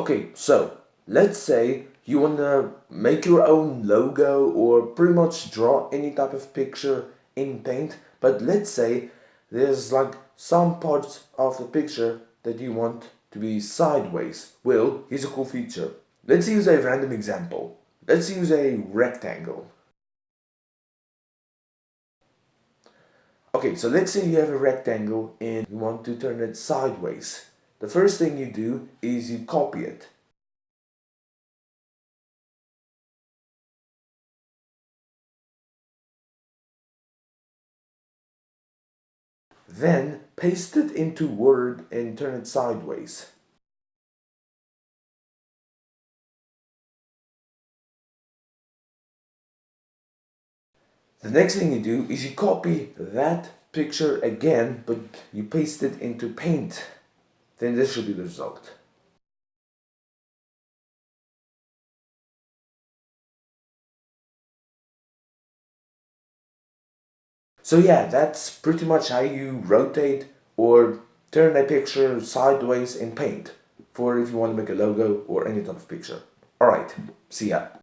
Okay, so let's say you want to make your own logo or pretty much draw any type of picture in paint but let's say there's like some parts of the picture that you want to be sideways. Well here's a cool feature. Let's use a random example. Let's use a rectangle. Okay so let's say you have a rectangle and you want to turn it sideways the first thing you do is you copy it Then paste it into Word and turn it sideways. The next thing you do is you copy that picture again, but you paste it into Paint. Then this should be the result. So yeah, that's pretty much how you rotate or turn a picture sideways in paint for if you want to make a logo or any type of picture. Alright, see ya.